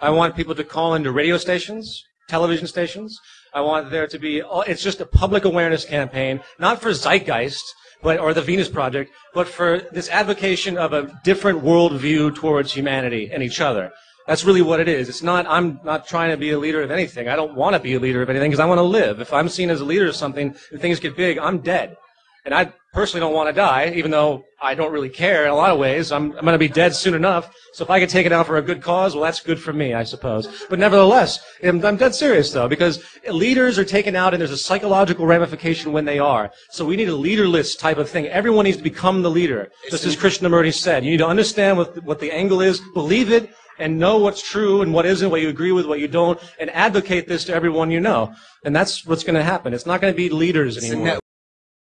I want people to call into radio stations, television stations. I want there to be, it's just a public awareness campaign, not for zeitgeist, but, or the Venus Project, but for this advocation of a different worldview towards humanity and each other. That's really what it is. It's not, I'm not trying to be a leader of anything. I don't want to be a leader of anything because I want to live. If I'm seen as a leader of something and things get big, I'm dead. And I personally don't want to die, even though I don't really care in a lot of ways. I'm, I'm going to be dead soon enough. So if I can take it out for a good cause, well, that's good for me, I suppose. But nevertheless, I'm, I'm dead serious though, because leaders are taken out and there's a psychological ramification when they are. So we need a leaderless type of thing. Everyone needs to become the leader. Just as Krishnamurti said. You need to understand what, what the angle is, believe it, and know what's true and what isn't, what you agree with, what you don't, and advocate this to everyone you know. And that's what's going to happen. It's not going to be leaders anymore.